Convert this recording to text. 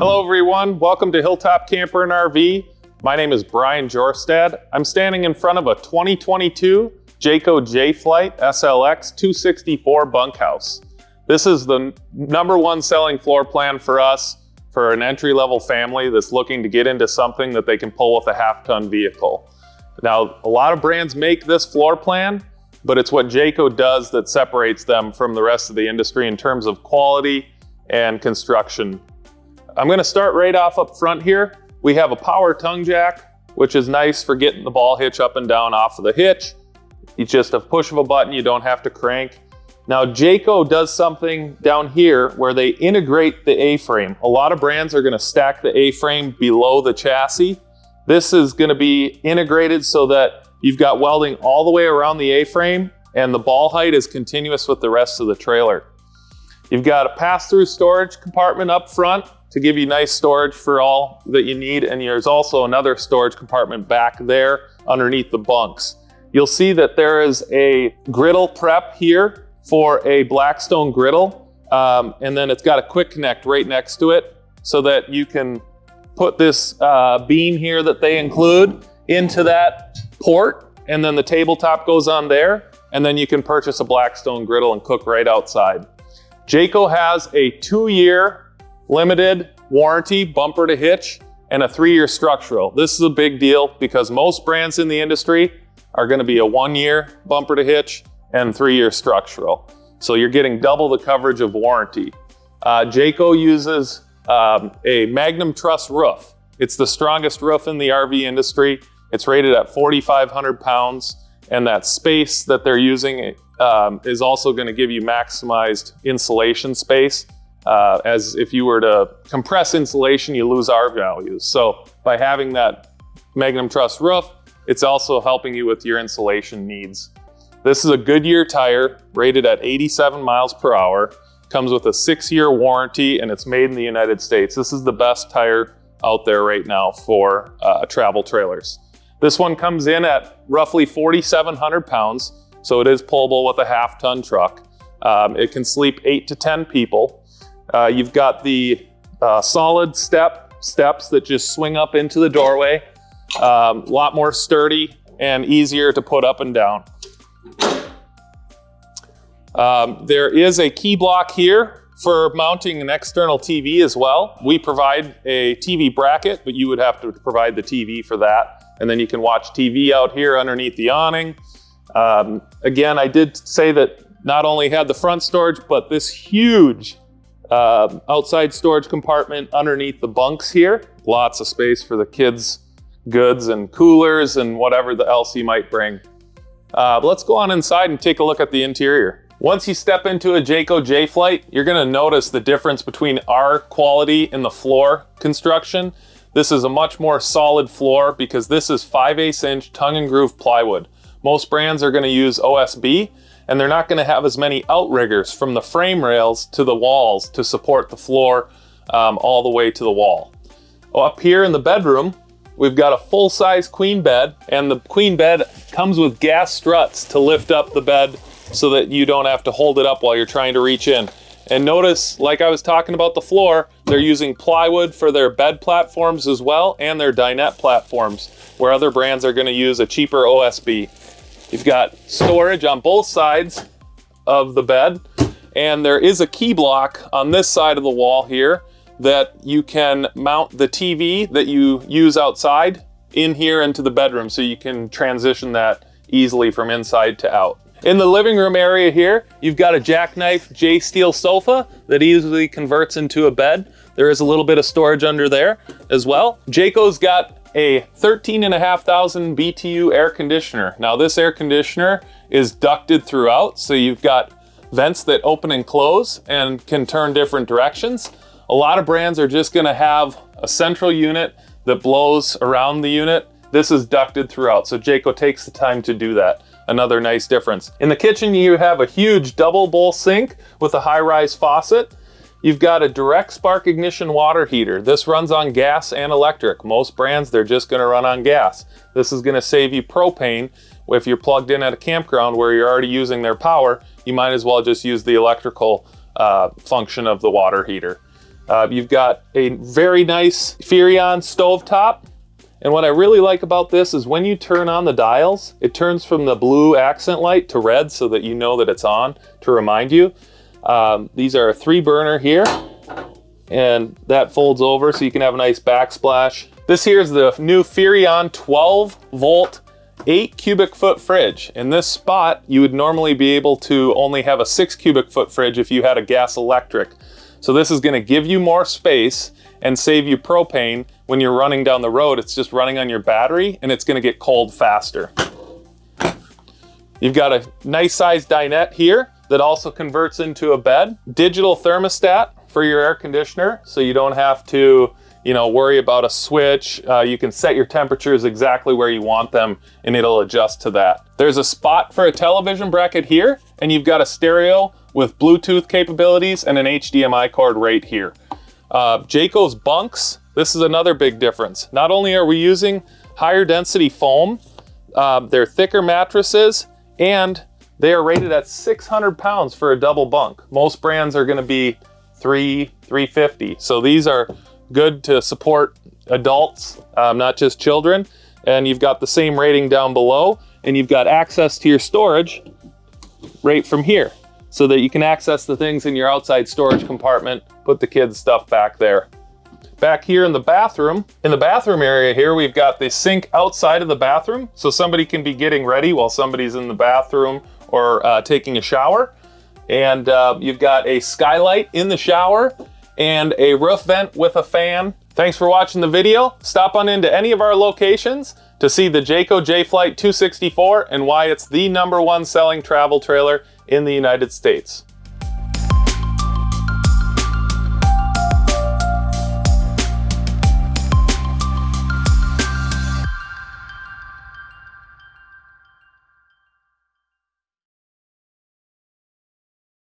Hello everyone, welcome to Hilltop Camper and RV. My name is Brian Jorstad. I'm standing in front of a 2022 Jayco Jay Flight SLX 264 bunkhouse. This is the number one selling floor plan for us for an entry-level family that's looking to get into something that they can pull with a half-ton vehicle. Now, a lot of brands make this floor plan, but it's what Jayco does that separates them from the rest of the industry in terms of quality and construction. I'm gonna start right off up front here. We have a power tongue jack, which is nice for getting the ball hitch up and down off of the hitch. It's just a push of a button, you don't have to crank. Now Jayco does something down here where they integrate the A-frame. A lot of brands are gonna stack the A-frame below the chassis. This is gonna be integrated so that you've got welding all the way around the A-frame and the ball height is continuous with the rest of the trailer. You've got a pass-through storage compartment up front to give you nice storage for all that you need. And there's also another storage compartment back there underneath the bunks. You'll see that there is a griddle prep here for a Blackstone griddle. Um, and then it's got a quick connect right next to it so that you can put this uh, beam here that they include into that port. And then the tabletop goes on there. And then you can purchase a Blackstone griddle and cook right outside. Jayco has a two-year limited warranty, bumper to hitch, and a three-year structural. This is a big deal because most brands in the industry are gonna be a one-year bumper to hitch and three-year structural. So you're getting double the coverage of warranty. Uh, Jayco uses um, a Magnum Truss roof. It's the strongest roof in the RV industry. It's rated at 4,500 pounds, and that space that they're using um, is also gonna give you maximized insulation space. Uh, as if you were to compress insulation, you lose R values. So by having that Magnum Truss roof, it's also helping you with your insulation needs. This is a Goodyear tire rated at 87 miles per hour, comes with a six year warranty and it's made in the United States. This is the best tire out there right now for uh, travel trailers. This one comes in at roughly 4,700 pounds, so it is pullable with a half ton truck. Um, it can sleep eight to 10 people. Uh, you've got the uh, solid step steps that just swing up into the doorway. A um, lot more sturdy and easier to put up and down. Um, there is a key block here for mounting an external TV as well. We provide a TV bracket, but you would have to provide the TV for that. And then you can watch TV out here underneath the awning. Um, again, I did say that not only had the front storage, but this huge uh, outside storage compartment underneath the bunks here. Lots of space for the kids' goods and coolers and whatever the else you might bring. Uh, let's go on inside and take a look at the interior. Once you step into a Jayco Jay Flight, you're gonna notice the difference between our quality in the floor construction. This is a much more solid floor because this is 5 8 inch tongue and groove plywood. Most brands are gonna use OSB, and they're not gonna have as many outriggers from the frame rails to the walls to support the floor um, all the way to the wall. Up here in the bedroom, we've got a full-size queen bed, and the queen bed comes with gas struts to lift up the bed so that you don't have to hold it up while you're trying to reach in. And notice, like I was talking about the floor, they're using plywood for their bed platforms as well and their dinette platforms, where other brands are gonna use a cheaper OSB. You've got storage on both sides of the bed, and there is a key block on this side of the wall here that you can mount the TV that you use outside in here into the bedroom so you can transition that easily from inside to out. In the living room area here, you've got a jackknife J-steel sofa that easily converts into a bed. There is a little bit of storage under there as well. Jayco's got a 13,500 BTU air conditioner. Now this air conditioner is ducted throughout, so you've got vents that open and close and can turn different directions. A lot of brands are just gonna have a central unit that blows around the unit. This is ducted throughout, so Jayco takes the time to do that. Another nice difference. In the kitchen, you have a huge double bowl sink with a high-rise faucet. You've got a direct spark ignition water heater. This runs on gas and electric. Most brands, they're just gonna run on gas. This is gonna save you propane. If you're plugged in at a campground where you're already using their power, you might as well just use the electrical uh, function of the water heater. Uh, you've got a very nice Furrion stovetop. And what I really like about this is when you turn on the dials, it turns from the blue accent light to red so that you know that it's on to remind you. Um, these are a three burner here and that folds over so you can have a nice backsplash. This here is the new Furrion 12 volt 8 cubic foot fridge. In this spot, you would normally be able to only have a 6 cubic foot fridge if you had a gas electric. So this is going to give you more space and save you propane when you're running down the road. It's just running on your battery and it's going to get cold faster. You've got a nice sized dinette here that also converts into a bed. Digital thermostat for your air conditioner so you don't have to you know, worry about a switch. Uh, you can set your temperatures exactly where you want them and it'll adjust to that. There's a spot for a television bracket here and you've got a stereo with Bluetooth capabilities and an HDMI cord right here. Uh, Jayco's bunks, this is another big difference. Not only are we using higher density foam, uh, they're thicker mattresses and they are rated at 600 pounds for a double bunk. Most brands are gonna be three, 350. So these are good to support adults, um, not just children. And you've got the same rating down below and you've got access to your storage right from here so that you can access the things in your outside storage compartment, put the kids stuff back there. Back here in the bathroom, in the bathroom area here, we've got the sink outside of the bathroom. So somebody can be getting ready while somebody's in the bathroom or uh, taking a shower. And uh, you've got a skylight in the shower and a roof vent with a fan. Thanks for watching the video. Stop on into any of our locations to see the Jayco Jay Flight 264 and why it's the number one selling travel trailer in the United States.